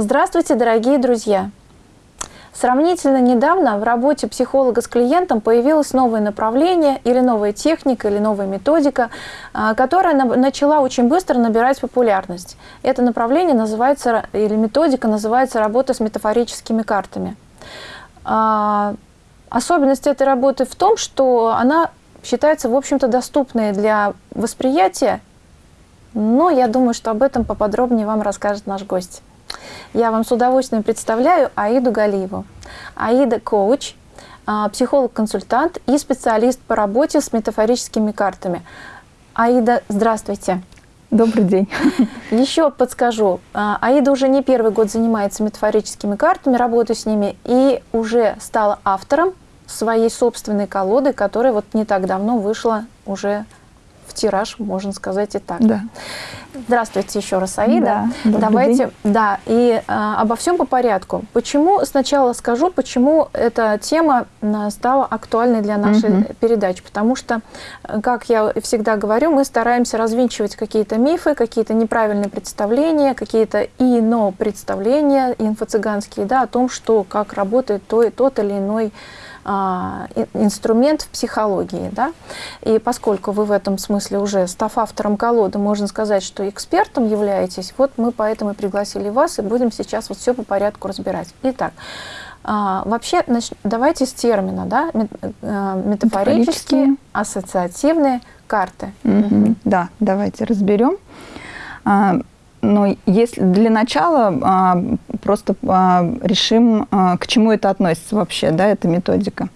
Здравствуйте, дорогие друзья! Сравнительно недавно в работе психолога с клиентом появилось новое направление или новая техника, или новая методика, а, которая начала очень быстро набирать популярность. Это направление называется, или методика называется работа с метафорическими картами. А, особенность этой работы в том, что она считается, в общем-то, доступной для восприятия, но я думаю, что об этом поподробнее вам расскажет наш гость. Я вам с удовольствием представляю Аиду Галиеву. Аида – коуч, а, психолог-консультант и специалист по работе с метафорическими картами. Аида, здравствуйте. Добрый день. Еще подскажу. А, Аида уже не первый год занимается метафорическими картами, работает с ними и уже стала автором своей собственной колоды, которая вот не так давно вышла уже тираж, можно сказать и так. Да. Здравствуйте еще раз, Аида. Да, Давайте, день. да, и а, обо всем по порядку. Почему, сначала скажу, почему эта тема стала актуальной для нашей угу. передачи. Потому что, как я всегда говорю, мы стараемся развенчивать какие-то мифы, какие-то неправильные представления, какие-то ино представления инфо-цыганские, да, о том, что, как работает то, тот или иной а, инструмент в психологии. Да? И поскольку вы в этом смысле уже, став автором колоды, можно сказать, что экспертом являетесь, вот мы поэтому и пригласили вас, и будем сейчас вот все по порядку разбирать. Итак, а, вообще, значит, давайте с термина, да, э, метафорические, ассоциативные карты. Угу. Угу. Да, давайте разберем. А, но если для начала просто а, решим, а, к чему это относится вообще, да, эта методика.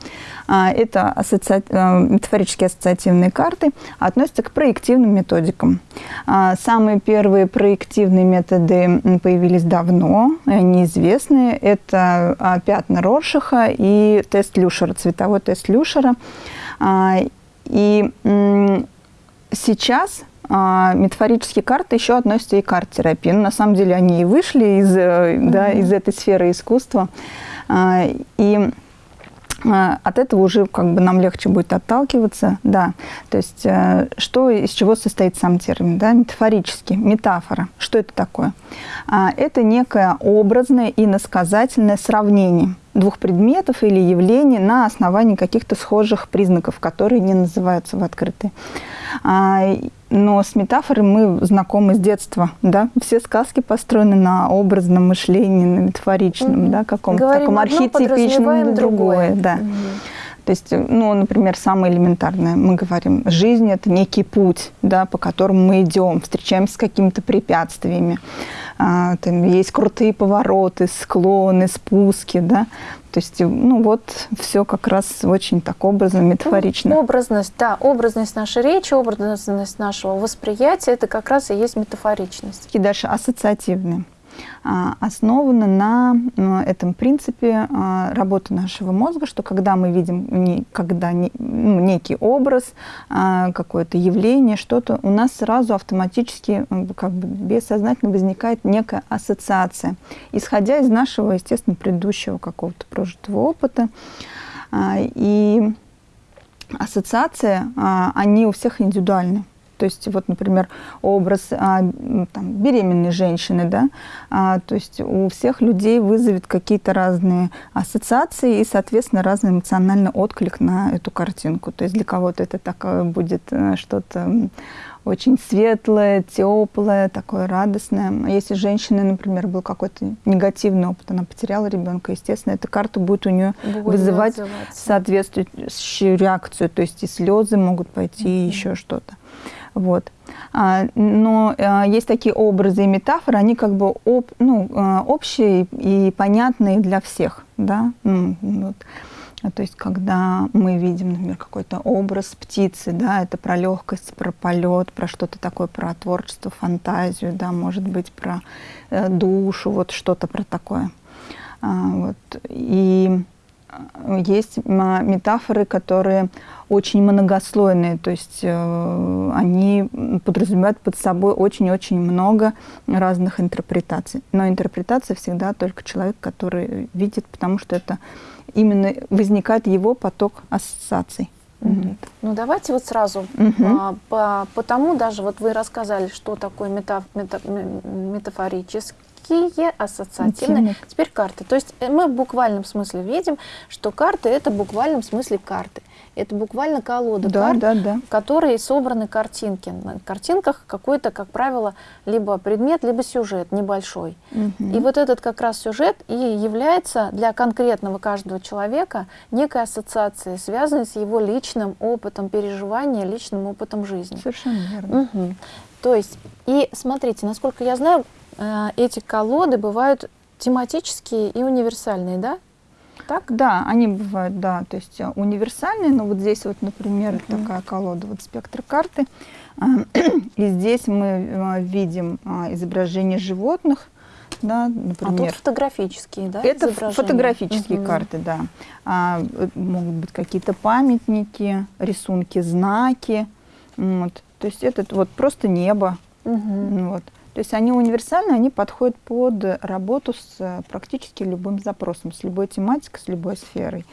Это ассоци... метафорические ассоциативные карты относятся к проективным методикам. Самые первые проективные методы появились давно, они известны. Это пятна Роршиха и тест Люшера, цветовой тест Люшера. И сейчас а, метафорические карты еще относятся и к арт-терапии. Ну, на самом деле они и вышли из, mm -hmm. да, из этой сферы искусства. А, и а, от этого уже как бы нам легче будет отталкиваться, да. То есть э, что, из чего состоит сам термин, да, метафорически, метафора. Что это такое? Это некое образное и насказательное сравнение двух предметов или явлений на основании каких-то схожих признаков, которые не называются в открытые. Но с метафорой мы знакомы с детства, да? Все сказки построены на образном мышлении, на метафоричном, mm да, каком-то таком архетипичном, другое, да. Mm То есть, ну, например, самое элементарное, мы говорим, жизнь – это некий путь, да, по которому мы идем, встречаемся с какими-то препятствиями. А, там есть крутые повороты, склоны, спуски, да. То есть, ну вот, все как раз очень так образно, метафорично. Ну, образность, да, образность нашей речи, образность нашего восприятия, это как раз и есть метафоричность. И дальше ассоциативные. А, основана на этом принципе а, работы нашего мозга, что когда мы видим когда ну, некий образ, а, какое-то явление, что-то, у нас сразу автоматически, как бы бессознательно возникает некая ассоциация, исходя из нашего, естественно, предыдущего какого-то прожитого опыта. И ассоциации, они у всех индивидуальны. То есть, вот, например, образ а, там, беременной женщины, да, а, то есть у всех людей вызовет какие-то разные ассоциации и, соответственно, разный эмоциональный отклик на эту картинку. То есть для кого-то это такое будет э, что-то очень светлое, теплое, такое радостное. Если женщина, например, был какой-то негативный опыт, она потеряла ребенка, естественно, эта карта будет у нее будет вызывать соответствующую реакцию. То есть и слезы могут пойти, mm -hmm. и еще что-то. Вот. А, но а, есть такие образы и метафоры, они как бы об, ну, а, общие и понятные для всех. Да? Ну, вот. То есть, когда мы видим, например, какой-то образ птицы, да, это про легкость, про полет, про что-то такое, про творчество, фантазию, да, может быть, про э, душу, вот что-то про такое. Вот. И есть метафоры, которые очень многослойные, то есть э, они подразумевают под собой очень-очень много разных интерпретаций. Но интерпретация всегда только человек, который видит, потому что это именно возникает его поток ассоциаций. Угу. Ну давайте вот сразу, угу. а, по, потому даже вот вы рассказали, что такое мета, мета, метафорический Какие ассоциативные? Теперь карты. То есть э, мы в буквальном смысле видим, что карты это в буквальном смысле карты. Это буквально колода да, карт, да, да. которые собраны картинки. На картинках какой-то, как правило, либо предмет, либо сюжет небольшой. Угу. И вот этот как раз сюжет и является для конкретного каждого человека некой ассоциацией, связанной с его личным опытом переживания, личным опытом жизни. Совершенно верно. Угу. То есть, и смотрите, насколько я знаю, эти колоды бывают тематические и универсальные, да? Так? Да, они бывают, да, то есть э, универсальные, но вот здесь вот, например, uh -huh. такая колода, вот спектр карты, и здесь мы э, видим изображение животных, да, например. А тут фотографические, да? Это фотографические угу. карты, да. А, могут быть какие-то памятники, рисунки, знаки, вот. То есть это вот просто небо, угу. вот. То есть они универсальны, они подходят под работу с э, практически любым запросом, с любой тематикой, с любой сферой.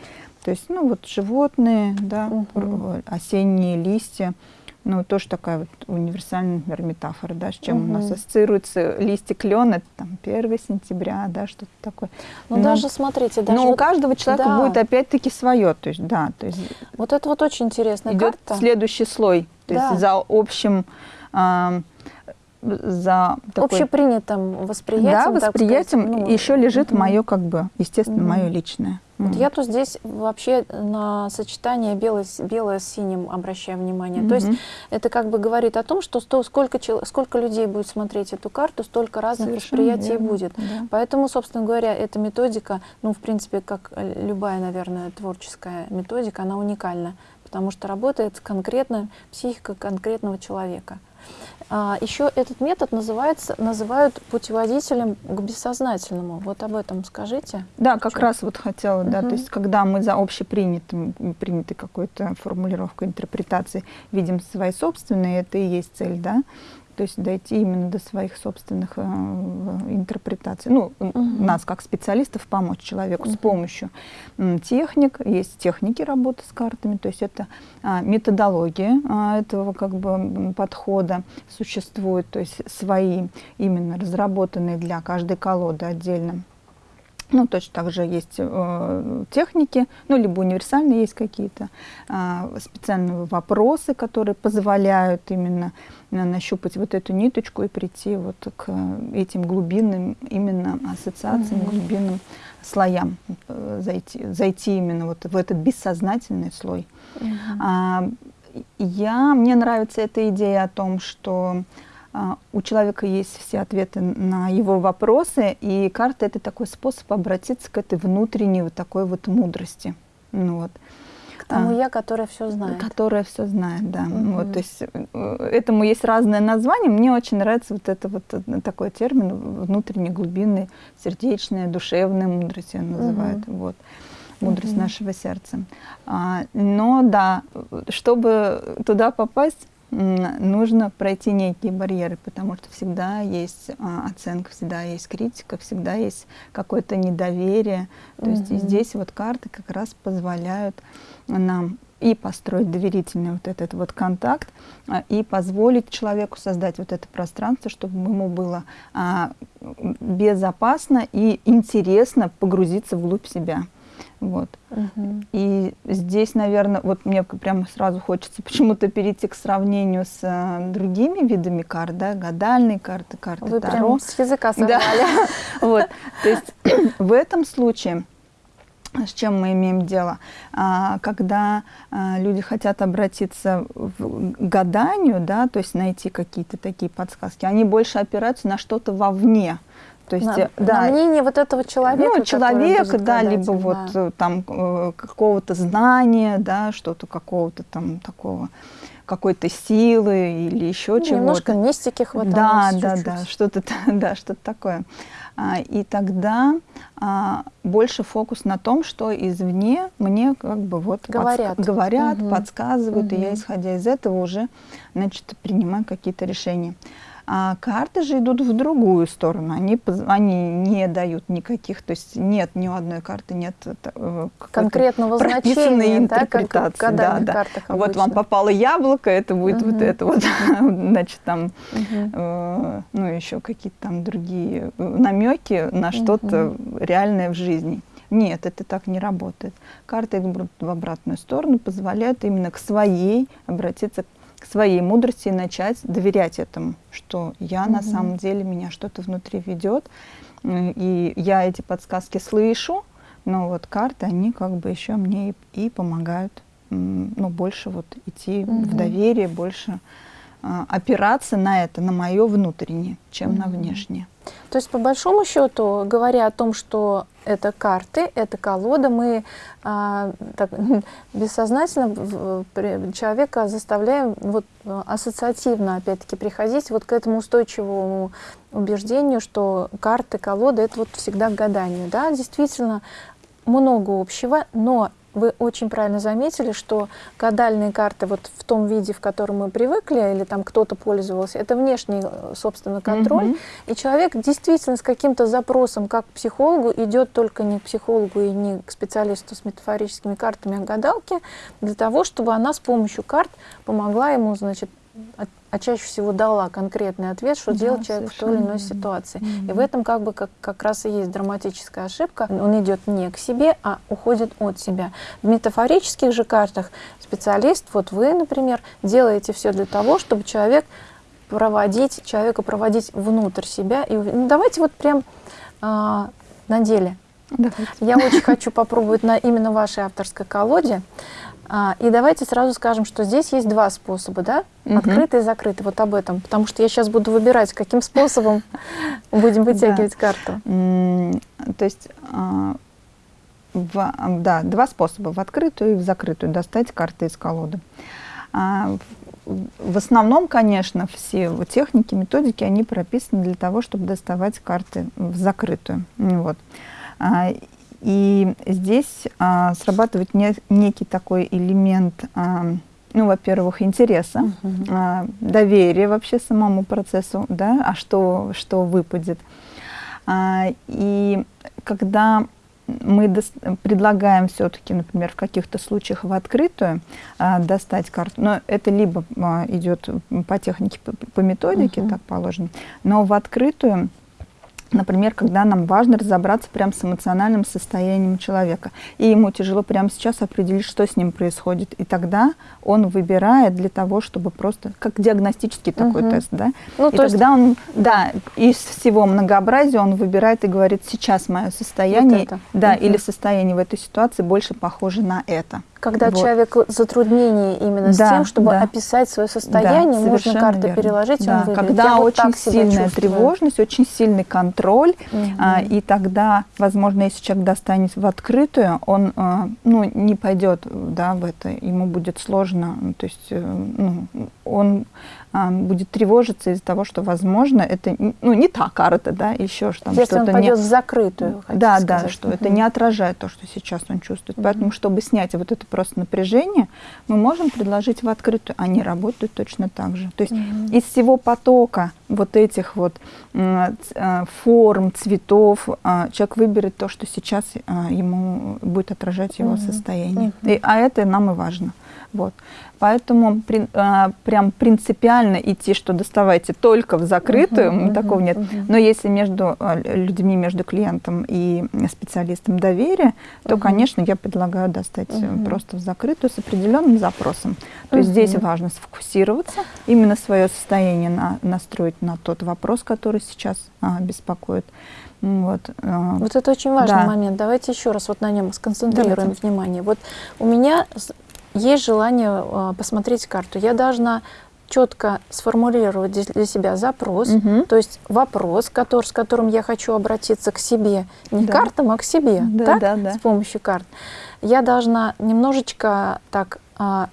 То есть, ну вот животные, да, угу. осенние листья, ну тоже такая вот универсальная, например, метафора, да, с чем угу. у нас ассоциируется листья клена, это там 1 сентября, да, что-то такое. Ну но, даже смотрите, даже Но вот, у каждого человека да. будет опять-таки свое, то есть, да, то есть. Вот это вот очень интересно. Идет карта. следующий слой, то да. есть за общим э, за такой... общепринятым восприятием. Да, восприятием сказать, ну, еще лежит угу. мое, как бы, естественно, угу. мое личное. Вот я тут здесь вообще на сочетание белое, с синим обращаю внимание. Mm То есть это как бы говорит о том, что сто, сколько, сколько людей будет смотреть эту карту, столько разных Совершенно восприятий верно. будет. Да. Поэтому, собственно говоря, эта методика, ну, в принципе, как любая, наверное, творческая методика, она уникальна, потому что работает конкретно психика конкретного человека. А, еще этот метод называется, называют путеводителем к бессознательному. Вот об этом скажите. Да, как Что? раз вот хотела, да, угу. то есть когда мы за общепринятым, принятой какой-то формулировкой интерпретации видим свои собственные, это и есть цель, да, то есть дойти именно до своих собственных э, интерпретаций. Ну, угу. нас как специалистов помочь человеку угу. с помощью э, техник, есть техники работы с картами, то есть это э, методология э, этого как бы подхода существует, то есть свои именно разработанные для каждой колоды отдельно ну, точно так же есть э, техники, ну, либо универсальные есть какие-то э, специальные вопросы, которые позволяют именно э, нащупать вот эту ниточку и прийти вот к этим глубинным именно ассоциациям, mm-hmm. глубинным слоям, э, зайти, зайти именно вот в этот бессознательный слой. Mm-hmm. А, я, мне нравится эта идея о том, что у человека есть все ответы на его вопросы, и карта — это такой способ обратиться к этой внутренней вот такой вот мудрости. Ну, вот. К тому а, я, которая все знает. Которая все знает, да. Угу. Вот, то есть э, этому есть разное название. Мне очень нравится вот это вот э, такой термин внутренней глубинной, сердечная, душевная мудрость ее называют. Угу. Вот мудрость угу. нашего сердца. А, но да, чтобы туда попасть, нужно пройти некие барьеры, потому что всегда есть а, оценка, всегда есть критика, всегда есть какое-то недоверие. То -hmm. есть здесь вот карты как раз позволяют нам и построить доверительный вот этот вот контакт, а, и позволить человеку создать вот это пространство, чтобы ему было а, безопасно и интересно погрузиться вглубь себя. Вот. Угу. И здесь, наверное, вот мне прямо сразу хочется почему-то перейти к сравнению с э, другими видами карт, да, гадальные карты, карты Вы Таро. Прям с языка сорвали. Да. вот. То есть в этом случае с чем мы имеем дело? А, когда а, люди хотят обратиться в гаданию, да, то есть найти какие-то такие подсказки, они больше опираются на что-то вовне. То есть, на, да, на мнение вот этого человека. Ну, человека, да, либо да. вот э, там э, какого-то знания, да, что-то какого-то там такого какой-то силы или еще ну, чего-то. Немножко мистики хватает. Да, да, да, что-то, да, что-то такое. А, и тогда а, больше фокус на том, что извне мне как бы вот говорят, подск... говорят угу. подсказывают, угу. и я, исходя из этого, уже, значит, принимаю какие-то решения. А карты же идут в другую сторону. Они, они не дают никаких, то есть нет ни у одной карты нет э, конкретного значения, интерпретации. Да, как да, да. Вот вам попало яблоко, это будет угу. вот это вот, значит там, угу. э, ну еще какие-то там другие э, намеки на что-то угу. реальное в жизни. Нет, это так не работает. Карты идут в обратную сторону, позволяют именно к своей обратиться к своей мудрости и начать доверять этому, что я угу. на самом деле, меня что-то внутри ведет, и я эти подсказки слышу, но вот карты, они как бы еще мне и, и помогают ну, больше вот идти угу. в доверие, больше а, опираться на это, на мое внутреннее, чем угу. на внешнее. То есть, по большому счету, говоря о том, что это карты, это колода, мы а, так, бессознательно человека заставляем вот, ассоциативно, опять-таки, приходить вот к этому устойчивому убеждению, что карты, колода — это вот всегда к гаданию. Да, действительно, много общего, но вы очень правильно заметили, что гадальные карты вот в том виде, в котором мы привыкли, или там кто-то пользовался, это внешний, э, собственно, контроль. Mm -hmm. И человек действительно с каким-то запросом, как к психологу, идет только не к психологу и не к специалисту с метафорическими картами, а к гадалке, для того, чтобы она с помощью карт помогла ему, значит, а чаще всего дала конкретный ответ, что да, делать человек в той или иной ситуации. Mm -hmm. И в этом как бы как, как раз и есть драматическая ошибка. Он идет не к себе, а уходит от себя. В метафорических же картах специалист, вот вы, например, делаете все для того, чтобы человек проводить, человека проводить внутрь себя. И, ну, давайте вот прям а, на деле. Давайте. Я очень хочу попробовать на именно вашей авторской колоде. А, и давайте сразу скажем, что здесь есть два способа, да? Угу. Открытый и закрытый. Вот об этом. Потому что я сейчас буду выбирать, каким способом будем вытягивать карту. То есть, а, да, два способа. В открытую и в закрытую достать карты из колоды. А, в основном, конечно, все техники, методики, они прописаны для того, чтобы доставать карты в закрытую. Вот. И здесь а, срабатывает не, некий такой элемент, а, ну, во-первых, интереса, uh -huh. а, доверия вообще самому процессу, да, а что, что выпадет. А, и когда мы предлагаем все-таки, например, в каких-то случаях в открытую а, достать карту, но это либо а, идет по технике, по, по методике, uh -huh. так положено, но в открытую Например, когда нам важно разобраться прямо с эмоциональным состоянием человека, и ему тяжело прямо сейчас определить, что с ним происходит, и тогда он выбирает для того, чтобы просто, как диагностический такой угу. тест, да, ну, и тогда есть... он, да, из всего многообразия он выбирает и говорит, сейчас мое состояние, вот да, угу. или состояние в этой ситуации больше похоже на это. Когда вот. человек затруднение именно да, с тем, чтобы да. описать свое состояние, да, можно карты верно. переложить, да, он Когда Я очень вот сильная тревожность, очень сильный контроль, угу. а, и тогда, возможно, если человек достанет в открытую, он а, ну, не пойдет да, в это, ему будет сложно, то есть э, ну, он будет тревожиться из-за того, что, возможно, это ну, не та карта, да, еще что-то. Если он пойдет не... в закрытую, Да, сказать. да, что угу. это не отражает то, что сейчас он чувствует. Угу. Поэтому, чтобы снять вот это просто напряжение, мы можем предложить в открытую. Они работают точно так же. То есть угу. из всего потока вот этих вот э, форм, цветов, а, человек выберет то, что сейчас а, ему будет отражать его состояние. И, а это нам и важно. Вот. Поэтому при, а, прям принципиально идти, что доставайте только в закрытую, uh -huh, такого uh -huh, нет. Uh -huh. Но если между а, людьми, между клиентом и специалистом доверия, то, uh -huh. конечно, я предлагаю достать uh -huh. просто в закрытую с определенным запросом. То uh -huh. есть здесь важно сфокусироваться, именно свое состояние на, настроить на тот вопрос, который сейчас а, беспокоит. Вот, а, вот это очень важный да. момент. Давайте еще раз вот на нем сконцентрируем Давайте. внимание. Вот у меня есть желание э, посмотреть карту, я должна четко сформулировать для себя запрос, угу. то есть вопрос, который, с которым я хочу обратиться к себе, не да. к картам, а к себе, да, так? Да, да. с помощью карт. Я должна немножечко так а,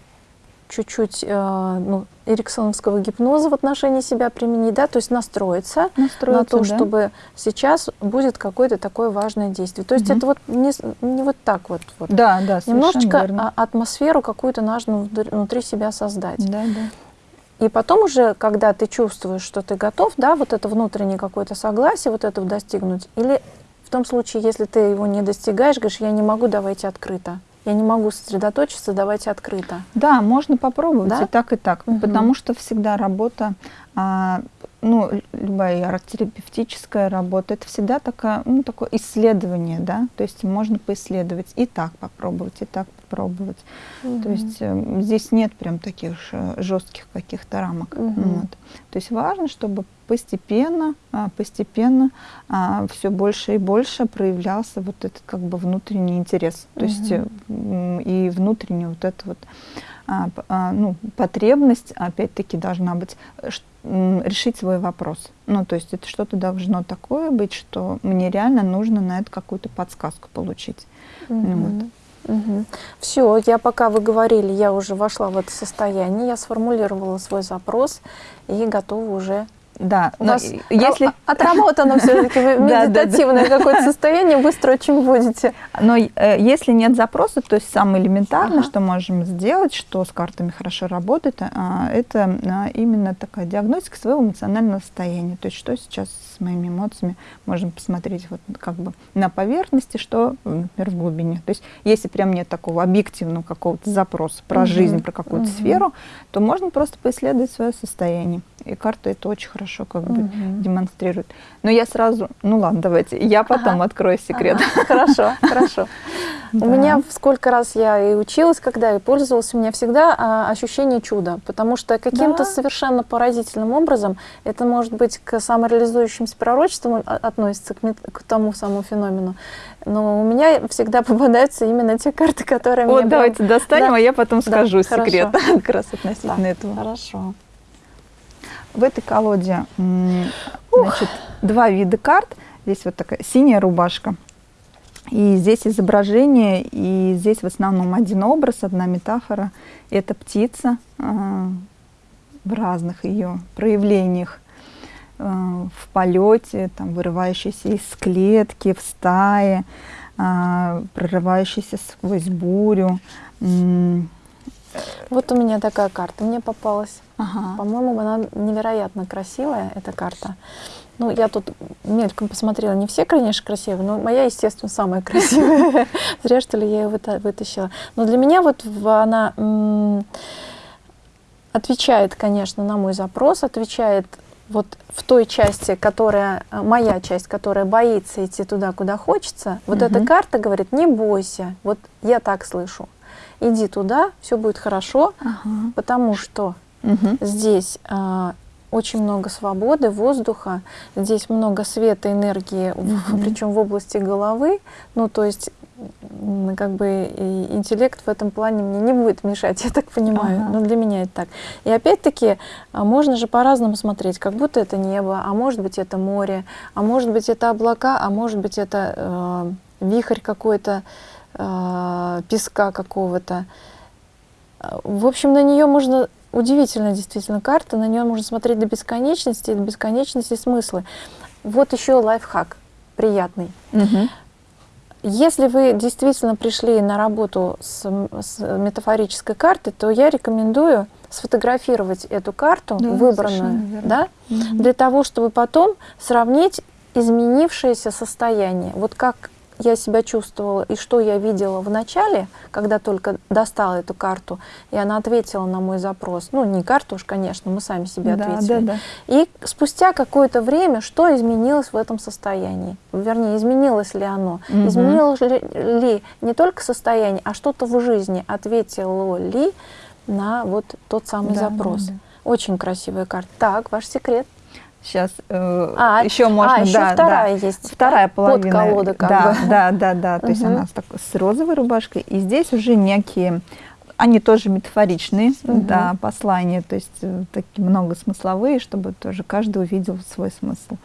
чуть-чуть э, ну, эриксоновского гипноза в отношении себя применить, да, то есть настроиться, настроиться на то, да. чтобы сейчас будет какое-то такое важное действие. То есть угу. это вот не, не вот так вот. вот. Да, да, Немножечко верно. атмосферу какую-то нужно внутри себя создать. Да, да. и потом уже, когда ты чувствуешь, что ты готов, да, вот это внутреннее какое-то согласие, вот этого достигнуть, или в том случае, если ты его не достигаешь, говоришь, я не могу, давайте открыто. Я не могу сосредоточиться, давайте открыто. Да, можно попробовать да? и так, и так. Угу. Потому что всегда работа а, ну, любая арт-терапевтическая работа, это всегда такая, ну, такое исследование, да, то есть можно поисследовать и так попробовать, и так попробовать. Угу. То есть э, здесь нет прям таких жестких каких-то рамок. Угу. Вот. То есть важно, чтобы постепенно, а, постепенно а, все больше и больше проявлялся вот этот как бы внутренний интерес. То угу. есть э, и внутренний вот это вот ну, потребность, опять-таки, должна быть решить свой вопрос. Ну, то есть это что-то должно такое быть, что мне реально нужно на это какую-то подсказку получить. Mm -hmm. вот. Угу. Все, я пока вы говорили, я уже вошла в это состояние, я сформулировала свой запрос и готова уже да, у вас если отработано все-таки медитативное какое-то состояние, быстро очень будете. Но э, если нет запроса, то есть самое элементарное, что можем сделать, что с картами хорошо работает, а, это а, именно такая диагностика своего эмоционального состояния. То есть что сейчас с моими эмоциями можем посмотреть вот как бы на поверхности, что, например, в глубине. То есть если прям нет такого объективного какого-то запроса про жизнь, про какую-то сферу, то можно просто поисследовать свое состояние. И карта это очень хорошо как бы угу. демонстрирует. Но я сразу, ну ладно, давайте, я потом ага. открою секрет. Ага. Хорошо, хорошо. У меня сколько раз я и училась, когда и пользовалась, у меня всегда а, ощущение чуда, потому что каким-то совершенно поразительным образом, это может быть к самореализующимся пророчествам относится, к, тому самому феномену, но у меня всегда попадаются именно те карты, которые вот, мне... Вот, давайте достанем, а я потом скажу секрет как раз относительно этого. Хорошо. В этой колоде значит, два вида карт. Здесь вот такая синяя рубашка. И здесь изображение, и здесь в основном один образ, одна метафора. Это птица э, в разных ее проявлениях. Э, в полете, там, вырывающаяся из клетки, в стае, э, прорывающаяся сквозь бурю. Вот у меня такая карта мне попалась. Ага. По-моему, она невероятно красивая, эта карта. Ну, я тут мельком посмотрела, не все, конечно, красивые, но моя, естественно, самая красивая. Зря, что ли, я ее вытащила. Но для меня вот она отвечает, конечно, на мой запрос, отвечает вот в той части, которая, моя часть, которая боится идти туда, куда хочется. Вот эта карта говорит, не бойся, вот я так слышу иди туда, все будет хорошо, ага. потому что угу. здесь а, очень много свободы, воздуха, здесь много света, энергии, угу. причем в области головы, ну то есть как бы интеллект в этом плане мне не будет мешать, я так понимаю, ага. но для меня это так. И опять-таки а, можно же по-разному смотреть, как будто это небо, а может быть это море, а может быть это облака, а может быть это э, вихрь какой-то, э, песка какого-то. В общем, на нее можно удивительная действительно карта, на нее можно смотреть до бесконечности, до бесконечности смыслы. Вот еще лайфхак приятный. Угу. Если вы действительно пришли на работу с, с метафорической картой, то я рекомендую сфотографировать эту карту, да, выбранную, да, угу. для того, чтобы потом сравнить изменившееся состояние. Вот как я себя чувствовала и что я видела в начале, когда только достала эту карту, и она ответила на мой запрос. Ну, не карту уж, конечно, мы сами себе да, ответили. Да, да. И спустя какое-то время, что изменилось в этом состоянии? Вернее, изменилось ли оно? Угу. Изменилось ли, ли не только состояние, а что-то в жизни ответило ли на вот тот самый да, запрос? Да, да. Очень красивая карта. Так, ваш секрет. Сейчас э, а, еще можно, а, еще да, вторая да, есть. Вторая половина. Под колода как да, бы. Да, да, да. То есть она с, с розовой рубашкой. И здесь уже некие, они тоже метафоричные, угу. да, послания, то есть э, такие много смысловые, чтобы тоже каждый увидел свой смысл.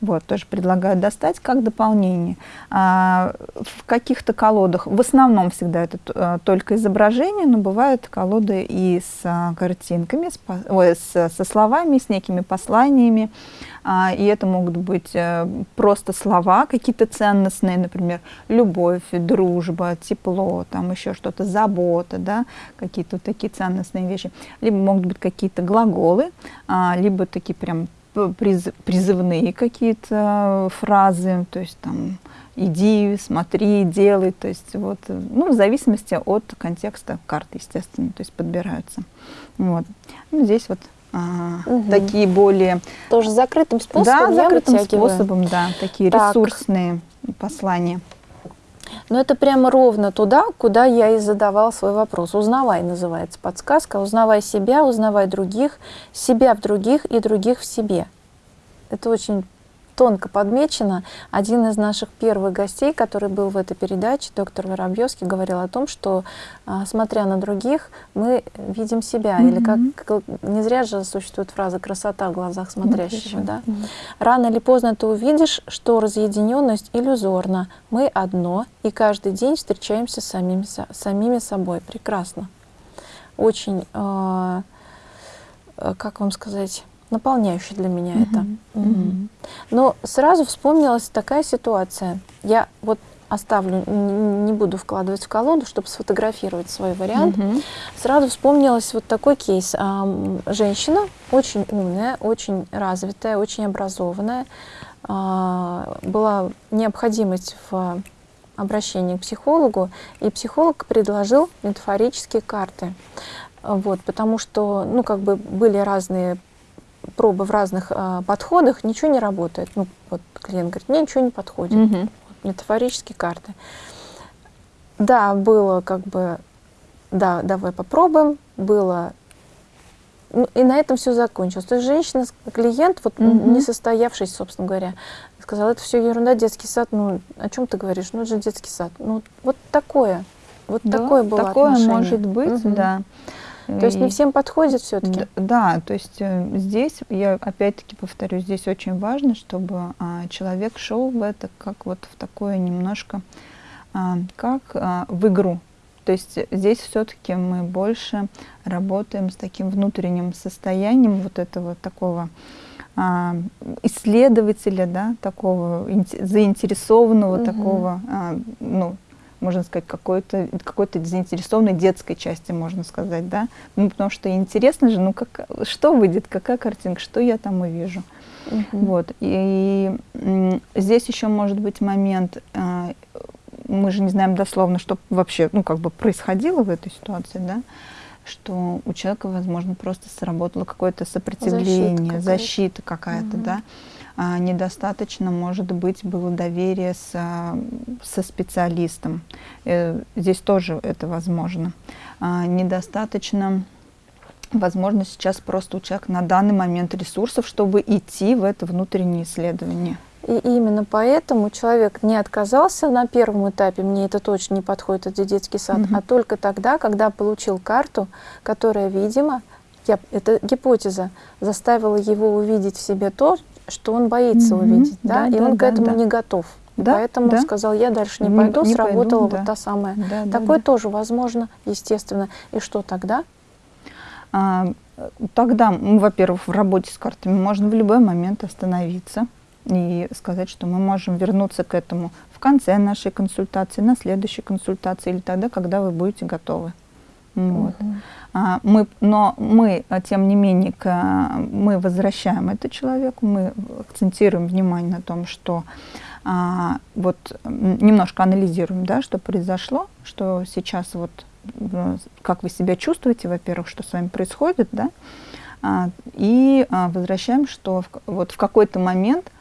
Вот, тоже предлагаю достать как дополнение. А, в каких-то колодах, в основном всегда это а, только изображение, но бывают колоды и с а, картинками, с, ой, с, со словами, с некими посланиями. А, и это могут быть а, просто слова какие-то ценностные, например, любовь, дружба, тепло, там еще что-то, забота, да, какие-то такие ценностные вещи. Либо могут быть какие-то глаголы, а, либо такие прям призывные какие-то фразы, то есть там иди, смотри, делай, то есть вот, ну, в зависимости от контекста карты, естественно, то есть подбираются. Вот. Ну, здесь вот а, угу. такие более... Тоже закрытым способом Да, закрытым способом, да, такие так. ресурсные послания. Но это прямо ровно туда, куда я и задавал свой вопрос. Узнавай называется подсказка. Узнавай себя, узнавай других, себя в других и других в себе. Это очень тонко подмечено. Один из наших первых гостей, который был в этой передаче, доктор Воробьевский, говорил о том, что, а, смотря на других, мы видим себя. Mm -hmm. Или как, как не зря же существует фраза «красота в глазах смотрящего». Mm -hmm. да? Mm -hmm. Рано или поздно ты увидишь, что разъединенность иллюзорна. Мы одно, и каждый день встречаемся с самими, самими собой. Прекрасно. Очень, э, как вам сказать наполняющий для меня mm -hmm. это. Mm -hmm. Но сразу вспомнилась такая ситуация. Я вот оставлю, не буду вкладывать в колоду, чтобы сфотографировать свой вариант. Mm -hmm. Сразу вспомнилась вот такой кейс. Женщина очень умная, очень развитая, очень образованная. А, была необходимость в обращении к психологу, и психолог предложил метафорические карты. Вот, потому что, ну, как бы были разные пробы в разных э, подходах, ничего не работает. Ну, вот клиент говорит, мне ничего не подходит. Угу. Вот, метафорические карты. Да, было как бы, да, давай попробуем, было ну, и на этом все закончилось. То есть женщина, клиент, вот угу. не состоявшись, собственно говоря, сказала, это все ерунда, детский сад, ну, о чем ты говоришь? Ну, это же детский сад. Ну, вот такое, вот да, такое было Такое отношение. может быть, угу. да. То есть не всем подходит все-таки? Да, то есть э, здесь, я опять-таки повторю, здесь очень важно, чтобы а, человек шел в это как вот в такое немножко, а, как а, в игру. То есть здесь все-таки мы больше работаем с таким внутренним состоянием вот этого такого исследователя, да, такого заинтересованного, угу. такого, ну, можно сказать, какой-то какой-то заинтересованной детской части, можно сказать, да, ну, потому что интересно же, ну, как, что выйдет, какая картинка, что я там увижу. -huh. Вот, и, и здесь еще может быть момент, э, мы же не знаем дословно, что вообще, ну, как бы происходило в этой ситуации, да, что у человека, возможно, просто сработало какое-то сопротивление, защита какая-то, какая угу. да, недостаточно, может быть, было доверие с, со специалистом. Э, здесь тоже это возможно. А, недостаточно, возможно, сейчас просто у человека на данный момент ресурсов, чтобы идти в это внутреннее исследование. И именно поэтому человек не отказался на первом этапе, мне это точно не подходит, это детский сад, угу. а только тогда, когда получил карту, которая, видимо, я, это гипотеза, заставила его увидеть в себе то, что он боится -hmm. увидеть, да, да и да, он да, к этому да. не готов. Да, Поэтому да. сказал, я дальше не пойду, не, не сработала пойду, вот да. та самая. Да, Такое да, тоже возможно, естественно. И что тогда? А, тогда, во-первых, в работе с картами можно в любой момент остановиться и сказать, что мы можем вернуться к этому в конце нашей консультации, на следующей консультации или тогда, когда вы будете готовы. Вот. Угу. А, мы, но мы, а, тем не менее, к, мы возвращаем это человеку, мы акцентируем внимание на том, что а, вот немножко анализируем, да, что произошло, что сейчас вот как вы себя чувствуете, во-первых, что с вами происходит, да, а, и а, возвращаем, что в, вот в какой-то момент а,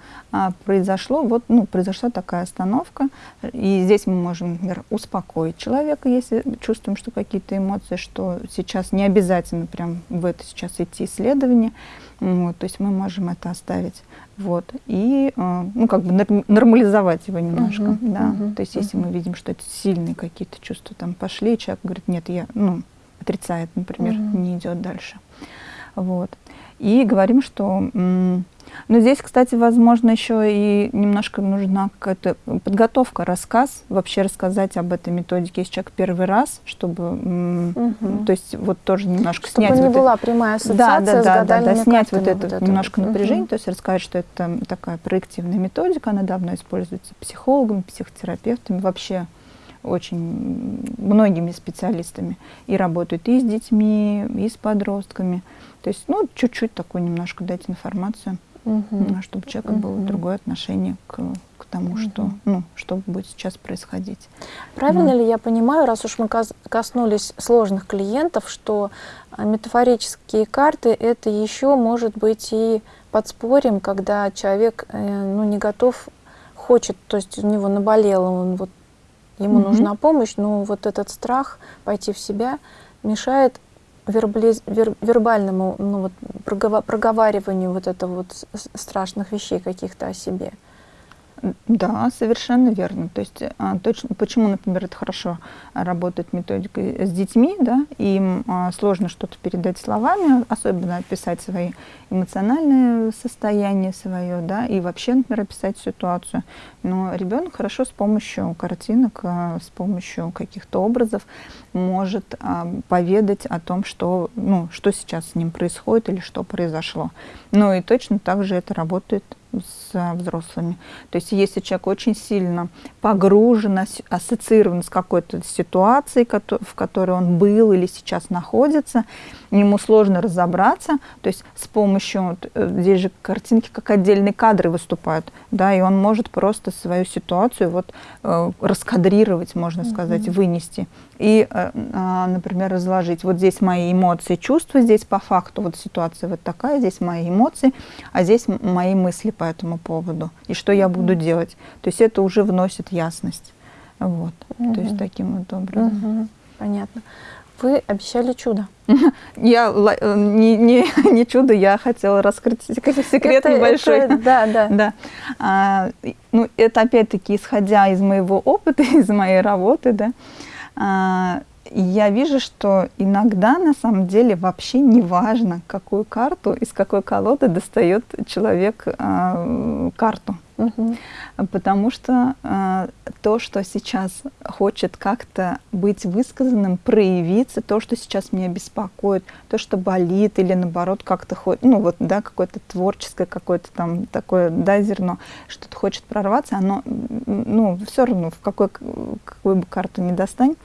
произошло, вот, ну, произошла такая остановка, и здесь мы можем, например, успокоить человека, если чувствуем, что какие-то эмоции, что сейчас не обязательно прям в это сейчас идти исследование, вот, то есть мы можем это оставить, вот, и, а, ну, как бы нормализовать его немножко, -huh, да, -huh, то есть если uh -huh. мы видим, что это сильные какие-то чувства там пошли, человек говорит, нет, я, ну, отрицает, например, -huh. не идет дальше, вот, и говорим, что Но здесь, кстати, возможно, еще и немножко нужна какая-то подготовка, рассказ, вообще рассказать об этой методике, если человек первый раз, чтобы, угу. то есть вот тоже немножко чтобы снять... не вот была это, прямая ассоциация да, да, с да, да, да, снять вот это, вот это немножко вот. напряжение, угу. то есть рассказать, что это такая проективная методика, она давно используется психологами, психотерапевтами, вообще очень многими специалистами. И работают и с детьми, и с подростками. То есть, ну, чуть-чуть такую немножко дать информацию, угу. чтобы у человека угу. было другое отношение к, к тому, угу. что, ну, что будет сейчас происходить. Правильно ну. ли я понимаю, раз уж мы коснулись сложных клиентов, что а, метафорические карты это еще может быть и подспорьем, когда человек э, ну, не готов, хочет, то есть у него наболело, он вот ему угу. нужна помощь, но вот этот страх пойти в себя мешает вербализ, вер, вербальному ну, вот, проговариванию вот этого вот страшных вещей каких-то о себе. Да, совершенно верно. То есть а, точно, почему, например, это хорошо работает методика с детьми, да, им а, сложно что-то передать словами, особенно описать свои эмоциональные состояния свое, да, и вообще, например, описать ситуацию. Но ребенок хорошо с помощью картинок, а, с помощью каких-то образов может а, поведать о том, что, ну, что сейчас с ним происходит или что произошло. Ну и точно так же это работает с взрослыми. То есть если человек очень сильно погружен, ассоциирован с какой-то ситуацией, в которой он был или сейчас находится, ему сложно разобраться, то есть с помощью, э, здесь же картинки как отдельные кадры выступают, да, и он может просто свою ситуацию вот э, раскадрировать, можно сказать, mm -hmm. вынести и, э, а, например, разложить. Вот здесь мои эмоции, чувства, здесь по факту вот ситуация вот такая, здесь мои эмоции, а здесь мои мысли по этому поводу, и что я буду делать. То есть это уже вносит ясность. Вот. -hmm. То есть таким вот образом. -hmm. Понятно. Вы обещали чудо. Я э, не, не, не чудо, я хотела раскрыть секрет это, небольшой. Это, да, да. да. А, ну, это опять-таки исходя из моего опыта, из моей работы, да. А, я вижу, что иногда на самом деле вообще не важно, какую карту, из какой колоды достает человек э, карту. Угу. Потому что э, то, что сейчас хочет как-то быть высказанным, проявиться, то, что сейчас меня беспокоит, то, что болит или наоборот как-то хочет, ну вот, да, какое-то творческое, какое-то там такое, да, зерно, что-то хочет прорваться, оно, ну, все равно, в какой, какую бы карту не достань,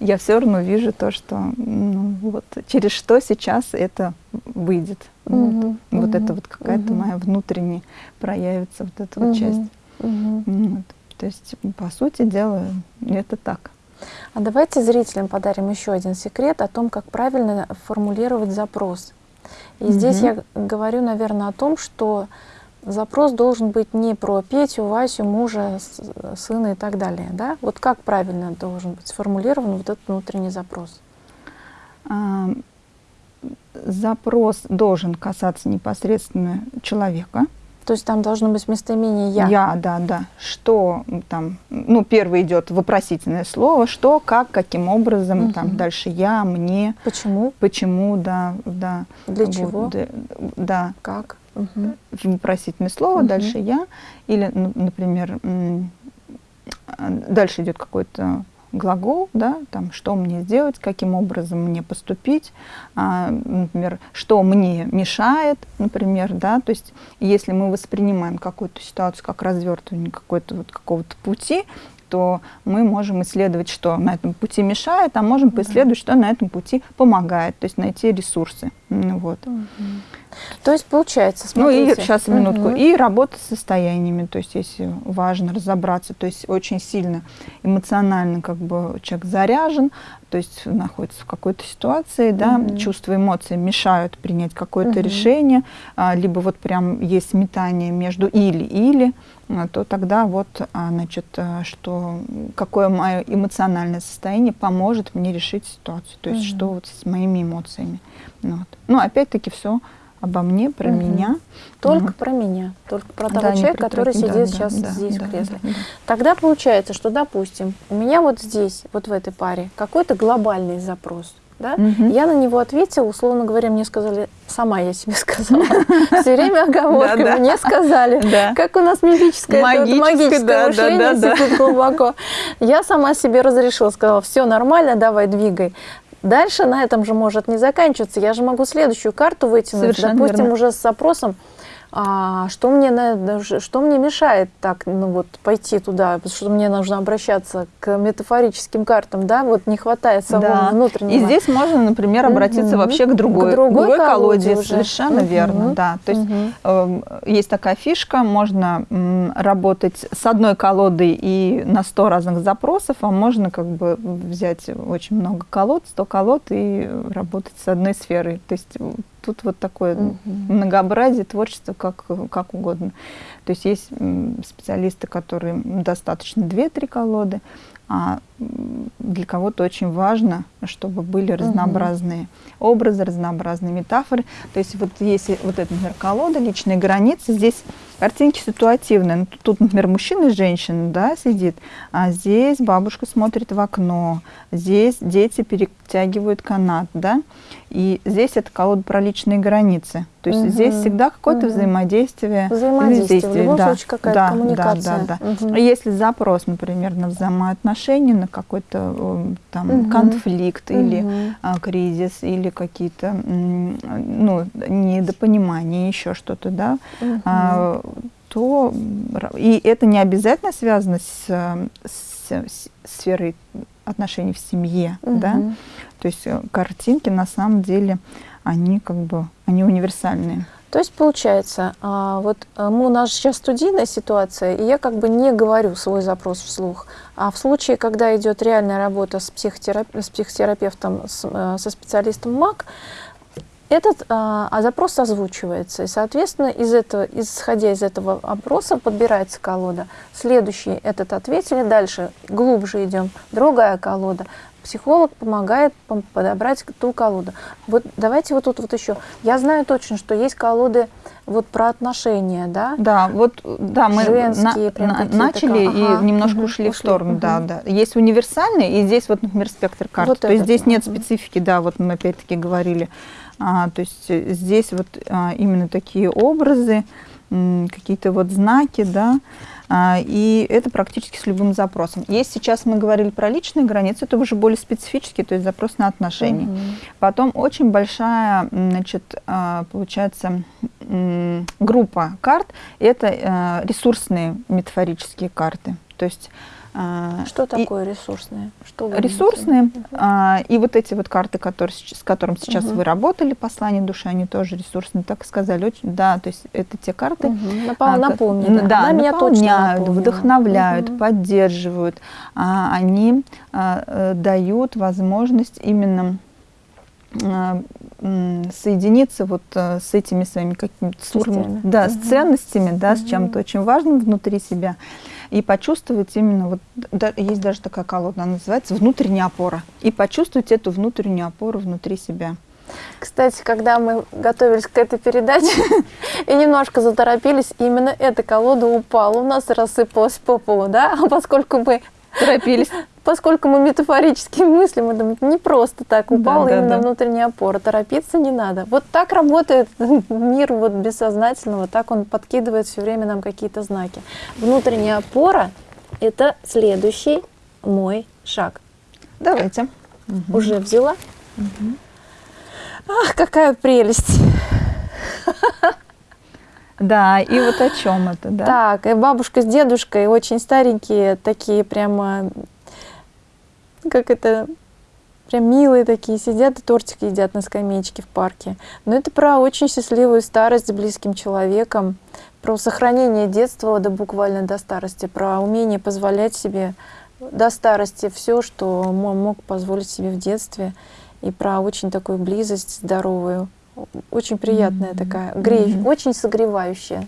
я все равно вижу то, что ну, вот через что сейчас это выйдет. Угу, вот, угу, вот это вот какая-то угу. моя внутренняя проявится вот эта вот часть. Угу. Вот. То есть, по сути дела, это так. А давайте зрителям подарим еще один секрет о том, как правильно формулировать запрос. И угу. здесь я говорю, наверное, о том, что запрос должен быть не про Петю, Васю, мужа, сына и так далее. Да? Вот как правильно должен быть сформулирован вот этот внутренний запрос? А, запрос должен касаться непосредственно человека. То есть там должно быть местоимение «я». «Я», да, да. Что там, ну, первый идет вопросительное слово, что, как, каким образом, угу. там дальше «я», «мне». Почему? Почему, да, да. Для вот, чего? Да, да. Как? угу. вопросительное слово, угу. дальше я, или, например, дальше идет какой-то глагол, да, там, что мне сделать, каким образом мне поступить, а, например, что мне мешает, например, да, то есть если мы воспринимаем какую-то ситуацию как развертывание какой-то вот какого-то пути, то мы можем исследовать, что на этом пути мешает, а можем поисследовать, что на этом пути помогает, то есть найти ресурсы. Вот. Угу. То есть получается, смотрите. Ну и сейчас минутку. Угу. И работа с состояниями, то есть если важно разобраться, то есть очень сильно эмоционально как бы человек заряжен, то есть находится в какой-то ситуации, да, угу. чувства, эмоции мешают принять какое-то угу. решение, а, либо вот прям есть метание между или-или, а, то тогда вот, а, значит, а, что какое мое эмоциональное состояние поможет мне решить ситуацию, то есть угу. что вот с моими эмоциями. Вот. Ну, опять-таки все обо мне, про угу. меня. Только вот. про меня, только про того да, человека, который сидит да, сейчас да, здесь да, в кресле. Да, да. Тогда получается, что, допустим, у меня вот здесь, вот в этой паре, какой-то глобальный запрос. да? Угу. Я на него ответила, условно говоря, мне сказали, сама я себе сказала. Все время оговорками мне сказали. Как у нас мифическое магическое мышление сидит глубоко. Я сама себе разрешила, сказала, все нормально, давай двигай. Дальше на этом же может не заканчиваться. Я же могу следующую карту вытянуть, допустим, уже с запросом а что мне, что мне мешает так, ну вот, пойти туда, потому что мне нужно обращаться к метафорическим картам, да, вот не хватает самого да. внутреннего. И здесь можно, например, обратиться mm-hmm. вообще к другой, к другой, другой колоде, колоде совершенно mm-hmm. верно, да. То есть mm-hmm. э, есть такая фишка, можно м, работать с одной колодой и на 100 разных запросов, а можно как бы взять очень много колод, 100 колод и работать с одной сферой. То есть тут вот такое угу. многообразие творчества как, как угодно. То есть есть специалисты, которые достаточно 2-3 колоды, а для кого-то очень важно, чтобы были разнообразные угу. образы, разнообразные метафоры. То есть вот если вот эта, например, колода, личные границы, здесь картинки ситуативные. Ну, тут, например, мужчина и женщина да, сидит, а здесь бабушка смотрит в окно, здесь дети перетягивают канат, да, и здесь это колода про личные границы. То есть угу. здесь всегда какое-то угу. взаимодействие. Взаимодействие, в любом да, случае какая-то да, коммуникация. Да, да, да. Угу. Если запрос, например, на взаимоотношения, на какой-то э, там угу. конфликт угу. или а, кризис, или какие-то ну, недопонимания, еще что-то, да, угу. а, то и это не обязательно связано с, с, с сферой отношений в семье, угу. да, то есть э, картинки на самом деле они как бы они универсальные. То есть получается, а, вот э, у нас сейчас студийная ситуация, и я как бы не говорю свой запрос вслух. А в случае, когда идет реальная работа с, психотерап... с психотерапевтом, с, э, со специалистом МАК, этот а, а запрос озвучивается, и, соответственно, из этого, исходя из этого опроса подбирается колода. Следующий этот ответили, дальше глубже идем, другая колода. Психолог помогает подобрать ту колоду. Вот давайте вот тут вот еще. Я знаю точно, что есть колоды вот про отношения, да? Да, вот да, мы Женские, на, на, начали ага. и немножко угу, ушли, ушли в сторону, угу. да, да. Есть универсальные, и здесь вот, например, спектр карт. Вот то есть здесь нет специфики, да, вот мы опять-таки говорили. А, то есть э, здесь вот а, именно такие образы, какие-то вот знаки, да, и это практически с любым запросом. Есть сейчас мы говорили про личные границы, это уже более специфический, то есть запрос на отношения. Угу. Потом очень большая, значит, а, получается, группа карт, это э, ресурсные метафорические карты. То есть а, что такое и, ресурсные? Что ресурсные. А, и вот эти вот карты, которые, с которым сейчас угу. вы работали, послание души, они тоже ресурсные, так сказали. Очень, да, то есть это те карты, угу. Напол, а, напомню, да, Она меня наполняют, вдохновляют, угу. поддерживают. А, они а, э, дают возможность именно а, соединиться вот а, с этими своими какими-то да, угу. с ценностями, да, угу. с чем-то очень важным внутри себя и почувствовать именно, вот да, есть даже такая колода, она называется «Внутренняя опора», и почувствовать эту внутреннюю опору внутри себя. Кстати, когда мы готовились к этой передаче и немножко заторопились, именно эта колода упала у нас и рассыпалась по полу, да? А поскольку мы торопились, поскольку мы метафорически мыслим, мы думаем, не просто так упала да, именно да, да. внутренняя опора, торопиться не надо. Вот так работает мир вот бессознательного, так он подкидывает все время нам какие-то знаки. Внутренняя опора – это следующий мой шаг. Давайте. Угу. Уже взяла? Угу. Ах, какая прелесть! Да, и вот о чем это, да? Так, и бабушка с дедушкой очень старенькие, такие прямо как это, прям милые такие, сидят и тортик едят на скамеечке в парке. Но это про очень счастливую старость с близким человеком, про сохранение детства до буквально до старости, про умение позволять себе до старости все, что мог позволить себе в детстве, и про очень такую близость здоровую, очень приятная mm -hmm. такая, греющая, mm -hmm. очень согревающая.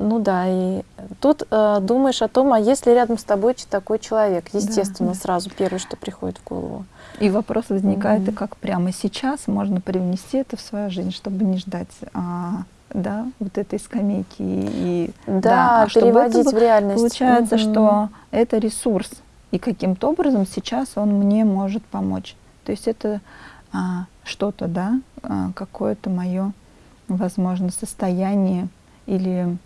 Ну да, и тут э, думаешь о том, а если рядом с тобой такой человек, естественно, да. сразу первое, что приходит в голову. И вопрос возникает, mm -hmm. и как прямо сейчас можно привнести это в свою жизнь, чтобы не ждать а, да, вот этой скамейки. И, да, да а переводить это, в реальность. Получается, mm -hmm. что это ресурс, и каким-то образом сейчас он мне может помочь. То есть это а, что-то, да, а, какое-то мое, возможно, состояние или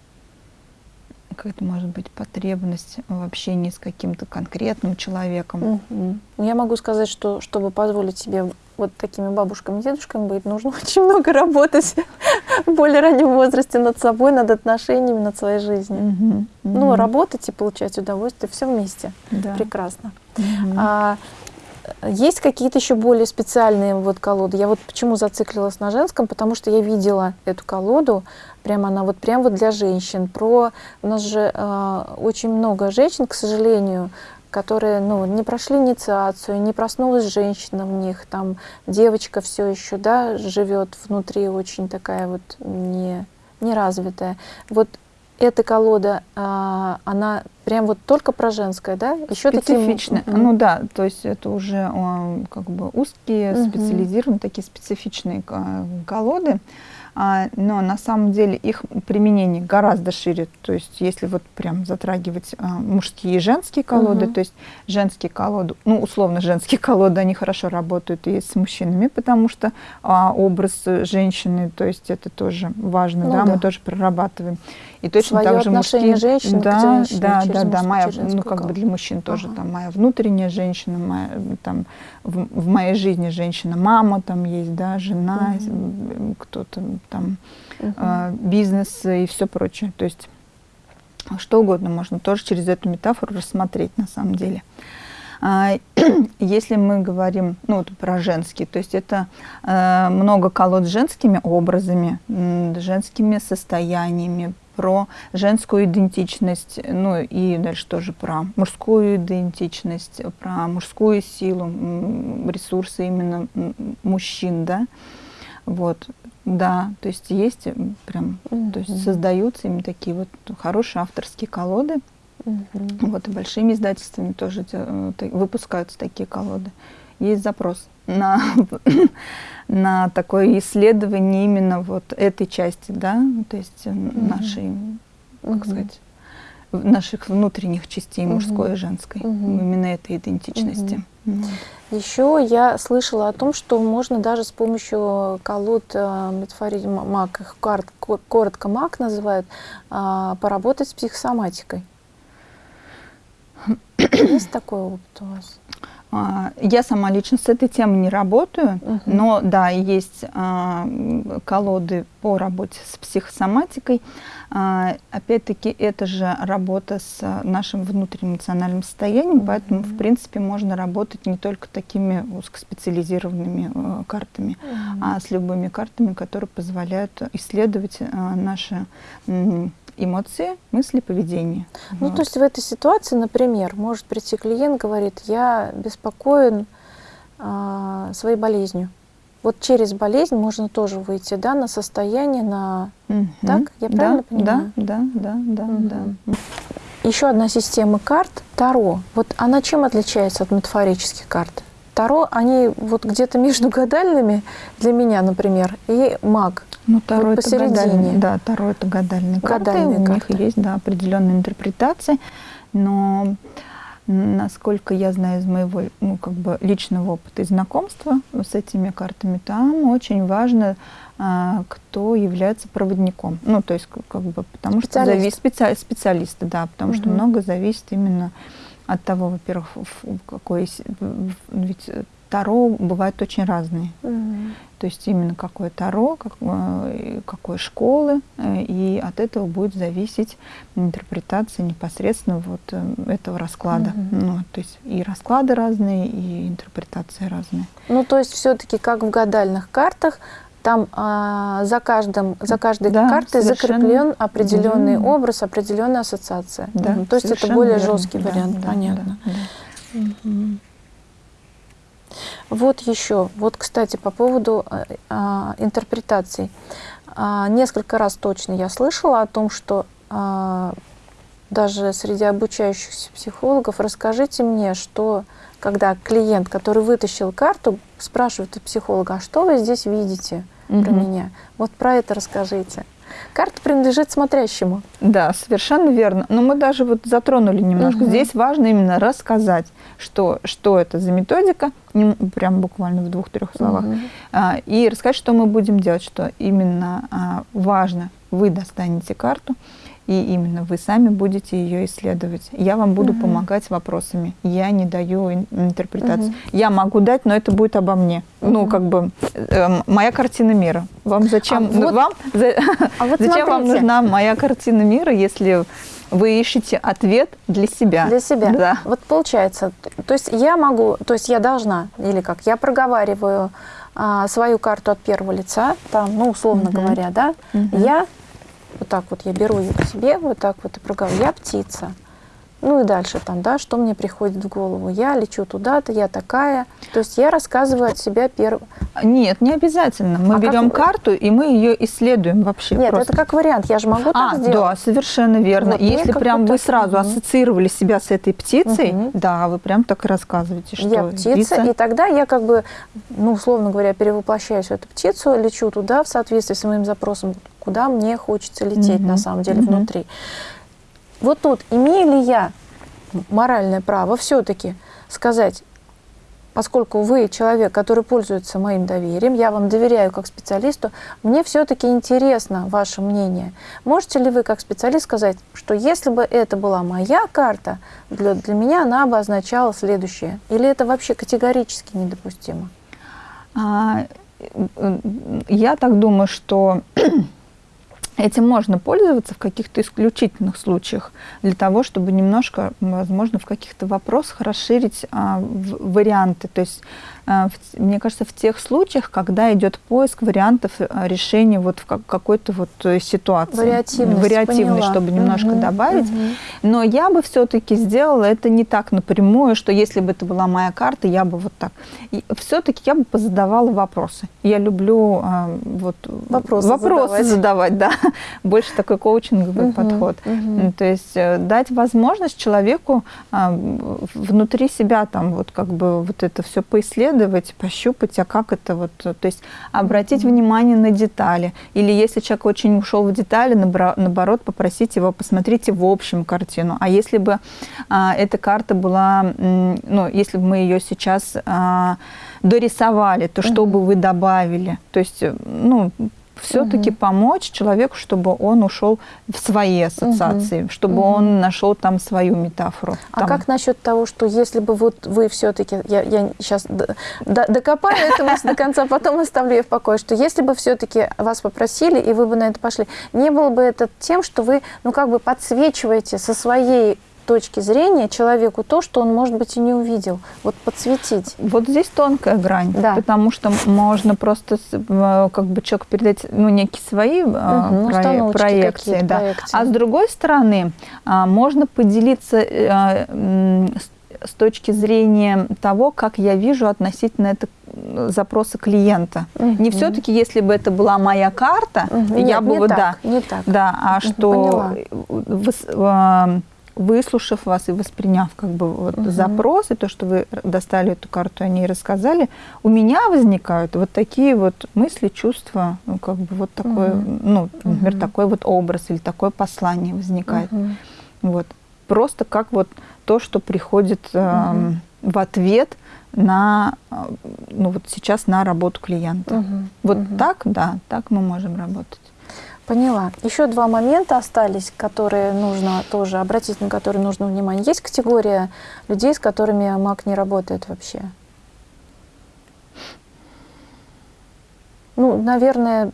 какая-то, может быть, потребность в общении с каким-то конкретным человеком. Угу. Я могу сказать, что чтобы позволить себе вот такими бабушками, дедушками быть, нужно очень много работать в более раннем возрасте над собой, над отношениями, над своей жизнью. Угу. Угу. Ну, работать и получать удовольствие, все вместе. Да. Прекрасно. Угу. А, есть какие-то еще более специальные вот колоды? Я вот почему зациклилась на женском, потому что я видела эту колоду, прямо она вот прям вот для женщин. Про у нас же э, очень много женщин, к сожалению, которые ну, не прошли инициацию, не проснулась женщина в них, там девочка все еще да, живет внутри очень такая вот не, неразвитая. Вот эта колода, а, она прям вот только про женское, да? Еще специфичная. Такие... Ну да, то есть это уже как бы узкие, угу. специализированные, такие специфичные колоды. А, но на самом деле их применение гораздо шире. То есть если вот прям затрагивать а, мужские и женские колоды, угу. то есть женские колоды, ну условно женские колоды, они хорошо работают и с мужчинами, потому что а, образ женщины, то есть это тоже важно, ну, да, да, мы тоже прорабатываем. И точно Своё так же мужские, женщин да, женщине, да, да, да, моя, ну как бы для мужчин тоже ага. там моя внутренняя женщина, моя, там в, в моей жизни женщина, мама там есть, да, жена, угу. кто-то там угу. э, бизнес и все прочее. То есть что угодно можно тоже через эту метафору рассмотреть на самом деле. А, если мы говорим ну, вот про женские, то есть это э, много колод с женскими образами, женскими состояниями, про женскую идентичность, ну и дальше тоже про мужскую идентичность, про мужскую силу, ресурсы именно мужчин, да, вот, да, то есть есть прям, то есть создаются именно такие вот хорошие авторские колоды, вот и большими издательствами тоже э, выпускаются такие колоды. Есть запрос на, на такое исследование именно вот этой части, да, то есть нашей, как сказать, наших внутренних частей, мужской и женской, именно этой идентичности. Еще я слышала о том, что можно даже с помощью колод э, метафории МАК, их коротко МАК называют, а, поработать с психосоматикой. Есть такой опыт у вас? А, я сама лично с этой темой не работаю, угу. но да, есть а, колоды по работе с психосоматикой. А, Опять-таки, это же работа с нашим внутренним эмоциональным состоянием, угу. поэтому, в принципе, можно работать не только такими узкоспециализированными э, картами, угу. а с любыми картами, которые позволяют исследовать э, наши эмоции, мысли, поведение. Ну, вот. то есть в этой ситуации, например, может прийти клиент, говорит, я беспокоен э, своей болезнью. Вот через болезнь можно тоже выйти, да, на состояние, на... Угу. Так? Я правильно да, понимаю? Да, да, да, угу. да. Еще одна система карт – Таро. Вот она чем отличается от метафорических карт? Таро, они вот где-то между гадальными, для меня, например, и маг. Ну, Таро вот это посередине. Да, Таро это гадальные, гадальные карты. карты. У них есть да, определенные интерпретации, но насколько я знаю из моего ну, как бы личного опыта и знакомства с этими картами, там очень важно, а, кто является проводником. Ну, то есть, как бы, потому Специалист. что зависит специ, специалисты, да, потому угу. что много зависит именно от того, во-первых, какой ведь Таро бывают очень разные. Угу. То есть именно какое Таро, как, э, какой школы, э, и от этого будет зависеть интерпретация непосредственно вот э, этого расклада. Угу. Ну, то есть и расклады разные, и интерпретации разные. Ну, то есть все-таки как в гадальных картах, там а, за, каждым, за каждой да, картой закреплен определенный угу. образ, определенная ассоциация. Да. То есть это более верно. жесткий да, вариант, да, понятно. Да, да. Угу. Вот еще, вот, кстати, по поводу э, э, интерпретаций. Э, несколько раз точно я слышала о том, что э, даже среди обучающихся психологов, расскажите мне, что когда клиент, который вытащил карту, спрашивает у психолога, а что вы здесь видите про меня? Вот про это расскажите. Карта принадлежит смотрящему. Да, совершенно верно. Но мы даже вот затронули немножко. Угу. Здесь важно именно рассказать, что, что это за методика, прям буквально в двух-трех словах, угу. и рассказать, что мы будем делать, что именно а, важно. Вы достанете карту, и именно вы сами будете ее исследовать. Я вам буду угу. помогать вопросами. Я не даю интерпретацию. Угу. Я могу дать, но это будет обо мне. Угу. Ну, как бы э, моя картина мира. Вам зачем? А вот, вам, за, а вот зачем вам нужна моя картина мира, если вы ищете ответ для себя. Для себя. Да. Вот получается, то есть я могу, то есть я должна, или как, я проговариваю а, свою карту от первого лица, там, ну, условно угу. говоря, да, угу. я вот так вот я беру ее к себе, вот так вот и проговариваю. Я птица. Ну и дальше там, да, что мне приходит в голову. Я лечу туда-то, я такая. То есть я рассказываю от себя первым. Нет, не обязательно. Мы а берем как... карту, и мы ее исследуем вообще. Нет, просто. это как вариант. Я же могу а, так сделать. Да, совершенно верно. Вот Если прям вы сразу угу. ассоциировали себя с этой птицей, угу. да, вы прям так и рассказываете, что Я птица, птица, и тогда я как бы, ну, условно говоря, перевоплощаюсь в эту птицу, лечу туда в соответствии с моим запросом, куда мне хочется лететь угу. на самом деле угу. внутри. Вот тут имею ли я моральное право все-таки сказать, поскольку вы человек, который пользуется моим доверием, я вам доверяю как специалисту, мне все-таки интересно ваше мнение. Можете ли вы как специалист сказать, что если бы это была моя карта, для, для меня она бы означала следующее? Или это вообще категорически недопустимо? А, я так думаю, что Этим можно пользоваться в каких-то исключительных случаях, для того, чтобы немножко, возможно, в каких-то вопросах расширить а, в, варианты. То есть мне кажется, в тех случаях, когда идет поиск вариантов э, решения вот в какой-то вот э, ситуации. Вариативность, Вариативность, чтобы немножко угу, добавить. Угу. Но я бы все-таки сделала это не так напрямую, что если бы это была моя карта, я бы вот так. Все-таки я бы позадавала вопросы. Я люблю вот вопросы, вопросы задавать. задавать, да. Больше такой коучинговый угу, подход. Угу. То есть э, дать возможность человеку а, внутри себя там вот как бы вот это все поисследовать, исследовать, пощупать, а как это вот, то есть обратить mm-hmm. внимание на детали. Или если человек очень ушел в детали, наоборот, попросить его, посмотрите в общем картину. А если бы а, эта карта была, ну, если бы мы ее сейчас а, дорисовали, то что mm-hmm. бы вы добавили? То есть, ну, все-таки угу. помочь человеку, чтобы он ушел в свои ассоциации, угу. чтобы угу. он нашел там свою метафору. А там. как насчет того, что если бы вот вы все-таки, я, я сейчас докопаю эту мысль до конца, потом оставлю ее в покое, что если бы все-таки вас попросили, и вы бы на это пошли, не было бы это тем, что вы, ну, как бы подсвечиваете со своей точки зрения человеку то, что он, может быть, и не увидел. Вот подсветить. Вот здесь тонкая грань, да. потому что можно просто э, как бы человек передать ну, некие свои угу, про проекции. Да. проекции. А с другой стороны, а, можно поделиться э, с точки зрения того, как я вижу относительно это запроса клиента. Угу. Не все-таки, если бы это была моя карта, угу. я Нет, бы вот так, да, не так. да, а угу, что Поняла выслушав вас и восприняв как бы вот угу. запрос и то, что вы достали эту карту, они рассказали, у меня возникают вот такие вот мысли, чувства, ну, как бы вот такой, угу. ну, например, угу. такой вот образ или такое послание возникает. Угу. Вот. Просто как вот то, что приходит э, угу. в ответ на, ну вот сейчас на работу клиента. Угу. Вот угу. так, да, так мы можем работать. Поняла. Еще два момента остались, которые нужно тоже обратить, на которые нужно внимание. Есть категория людей, с которыми маг не работает вообще? Ну, наверное,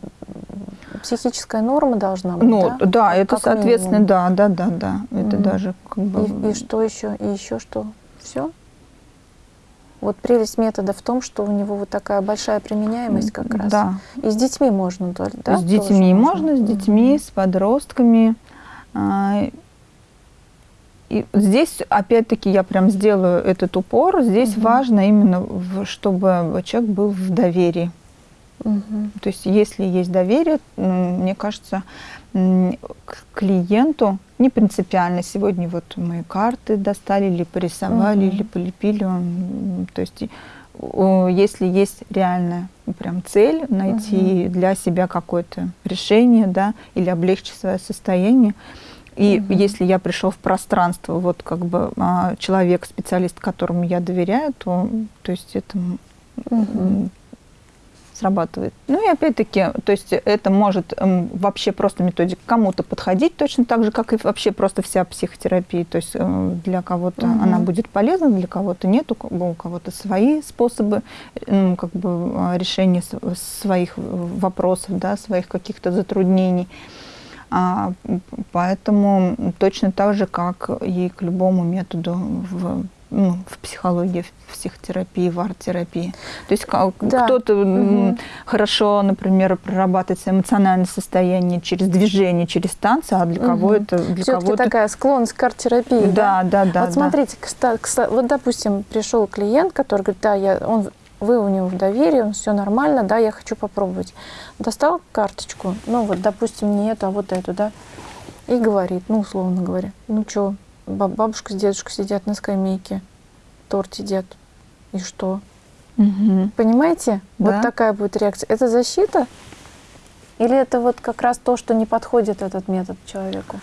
психическая норма должна быть, Ну, да, да это, как соответственно, минимум. да, да, да, да. Это mm даже как бы... И, и что еще? И еще что? Все? Вот прелесть метода в том, что у него вот такая большая применяемость как раз. Да. И с детьми можно, да? С детьми можно, с детьми, с подростками. А, и здесь, опять-таки, я прям сделаю этот упор. Здесь угу. важно именно, чтобы человек был в доверии. Угу. То есть, если есть доверие, мне кажется, к клиенту не принципиально. Сегодня вот мы карты достали, или порисовали, угу. или полепили. То есть если есть реальная прям цель найти угу. для себя какое-то решение, да, или облегчить свое состояние, и угу. если я пришел в пространство, вот как бы а, человек, специалист, которому я доверяю, то, то есть это угу срабатывает. Ну и опять-таки, то есть это может эм, вообще просто методика кому-то подходить точно так же, как и вообще просто вся психотерапия. То есть э, для кого-то угу. она будет полезна, для кого-то нет, у кого-то свои способы э, как бы э, решения своих вопросов, да, своих каких-то затруднений. А, поэтому точно так же, как и к любому методу в ну, в психологии, в психотерапии, в арт-терапии. То есть да. кто-то угу. хорошо, например, прорабатывает эмоциональное состояние через движение, через танцы, а для угу. кого это... Для кого-то такая склонность к арт-терапии, да? Да, да, да. Вот смотрите, кстати, вот, допустим, пришел клиент, который говорит, да, я, он, вы у него в доверии, все нормально, да, я хочу попробовать. Достал карточку, ну вот, допустим, не эту, а вот эту, да, и говорит, ну, условно говоря, ну, что, бабушка с дедушкой сидят на скамейке, торт едят. И что? Угу. Понимаете? Да. Вот такая будет реакция. Это защита? Или это вот как раз то, что не подходит этот метод человеку?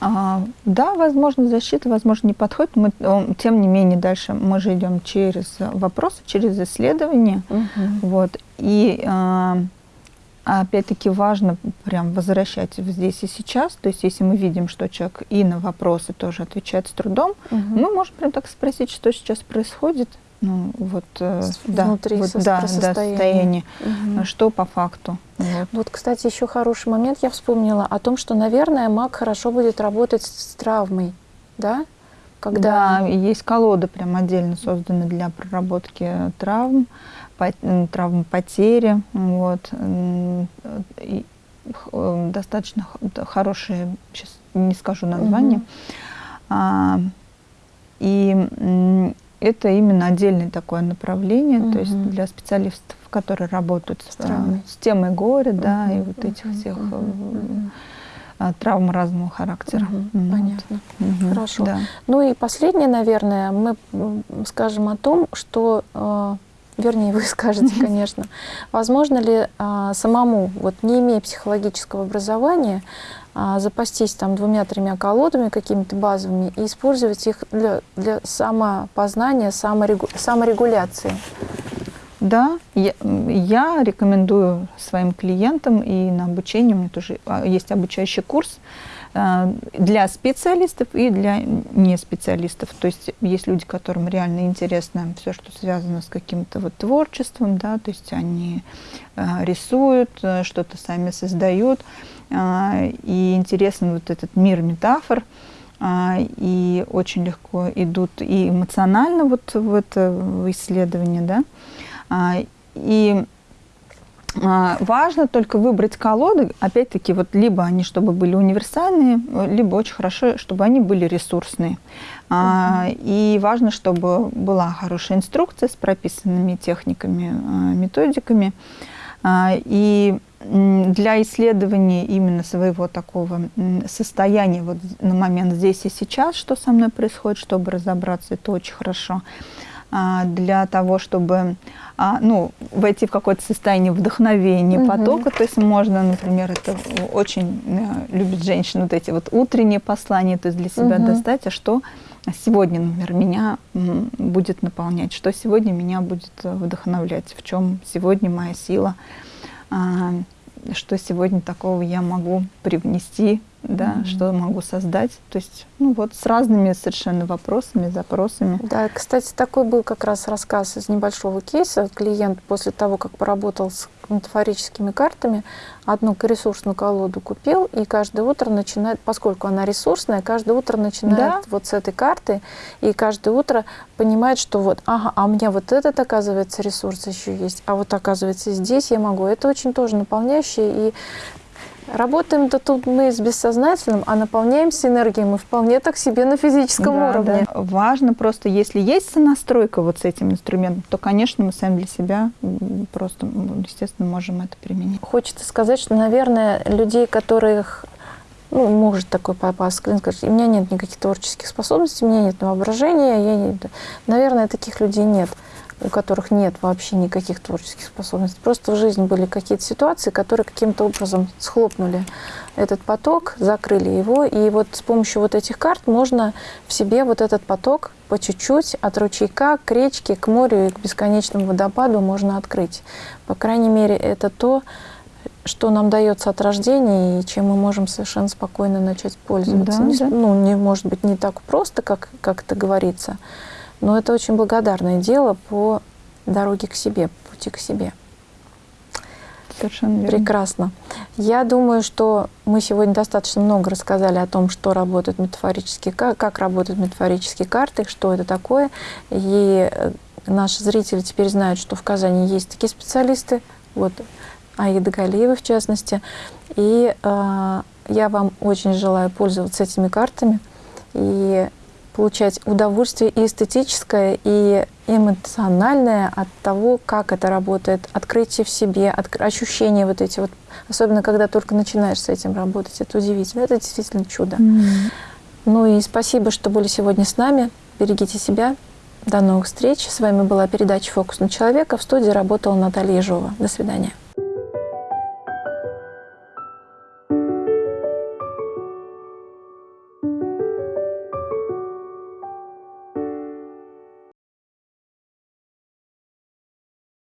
А, да, возможно, защита, возможно, не подходит. Мы, тем не менее, дальше мы же идем через вопросы, через исследования. Угу. Вот. И а, опять-таки важно прям возвращать здесь и сейчас. То есть если мы видим, что человек и на вопросы тоже отвечает с трудом, угу. мы можем прям так спросить, что сейчас происходит. Ну, вот, э, Внутри да, вот, да, состояние. Да, состояние. Угу. Что по факту. Вот. вот, кстати, еще хороший момент я вспомнила о том, что, наверное, маг хорошо будет работать с травмой, да? Когда... Да, есть колода прям отдельно создана для проработки травм травмы потери. Вот. И э, достаточно хорошие, сейчас не скажу название. Угу. А, и это именно отдельное такое направление, угу. то есть для специалистов, которые работают с, э, с темой горя, угу. да, и вот этих всех угу. травм разного характера. Угу. Понятно. Угу. Хорошо. Да. Ну и последнее, наверное, мы скажем о том, что вернее, вы скажете, конечно, возможно ли а, самому, вот не имея психологического образования, а, запастись там двумя-тремя колодами какими-то базовыми и использовать их для, для самопознания, саморегу, саморегуляции? Да, я, я рекомендую своим клиентам и на обучение, у меня тоже а, есть обучающий курс, для специалистов и для не специалистов. То есть есть люди, которым реально интересно все, что связано с каким-то вот творчеством, да, то есть они э, рисуют, э, что-то сами создают, и интересен вот этот мир метафор, и очень легко идут и эмоционально вот в это исследование, да, и а, важно только выбрать колоды, опять-таки, вот либо они, чтобы были универсальные, либо очень хорошо, чтобы они были ресурсные. Uh И важно, чтобы была хорошая инструкция с прописанными техниками, а, методиками. И для исследования именно своего такого состояния вот на момент здесь и сейчас, что со мной происходит, чтобы разобраться, это очень хорошо. Для того, чтобы а, ну, войти в какое-то состояние вдохновения, угу. потока. То есть можно, например, это очень э, любят женщины, вот эти вот утренние послания, то есть для себя угу. достать, а что сегодня, например, меня будет наполнять, что сегодня меня будет э, вдохновлять, в чем сегодня моя сила, а, что сегодня такого я могу привнести да, mm -hmm. что могу создать. То есть, ну вот с разными совершенно вопросами, запросами. Да, кстати, такой был как раз рассказ из небольшого кейса. Клиент после того, как поработал с метафорическими картами, одну ресурсную колоду купил, и каждое утро начинает, поскольку она ресурсная, каждое утро начинает да. вот с этой карты, и каждое утро понимает, что вот, ага, а у меня вот этот, оказывается, ресурс еще есть, а вот, оказывается, здесь я могу. Это очень тоже наполняющее, и Работаем-то тут мы с бессознательным, а наполняемся энергией мы вполне так себе на физическом да, уровне. Да. Важно просто, если есть сонастройка вот с этим инструментом, то, конечно, мы сами для себя просто, естественно, можем это применить. Хочется сказать, что, наверное, людей, которых ну, может такой попасть, клиент скажет, у меня нет никаких творческих способностей, у меня нет воображения, я не... наверное, таких людей нет. У которых нет вообще никаких творческих способностей. Просто в жизни были какие-то ситуации, которые каким-то образом схлопнули этот поток, закрыли его. И вот с помощью вот этих карт можно в себе вот этот поток по чуть-чуть от ручейка к речке, к морю и к бесконечному водопаду можно открыть. По крайней мере, это то, что нам дается от рождения и чем мы можем совершенно спокойно начать пользоваться. Да, не, да. Ну, не может быть не так просто, как, как это говорится, но это очень благодарное дело по дороге к себе, пути к себе. Совершенно верно. Прекрасно. Я думаю, что мы сегодня достаточно много рассказали о том, что работают метафорические, как, как работают метафорические карты, что это такое. И э, наши зрители теперь знают, что в Казани есть такие специалисты, вот Аида Галиева в частности. И э, я вам очень желаю пользоваться этими картами и получать удовольствие и эстетическое, и эмоциональное от того, как это работает, открытие в себе, от, ощущения вот эти вот, особенно когда только начинаешь с этим работать, это удивительно, это действительно чудо. Mm. Ну и спасибо, что были сегодня с нами, берегите себя, до новых встреч. С вами была передача «Фокус на человека». В студии работала Наталья Ежова. До свидания.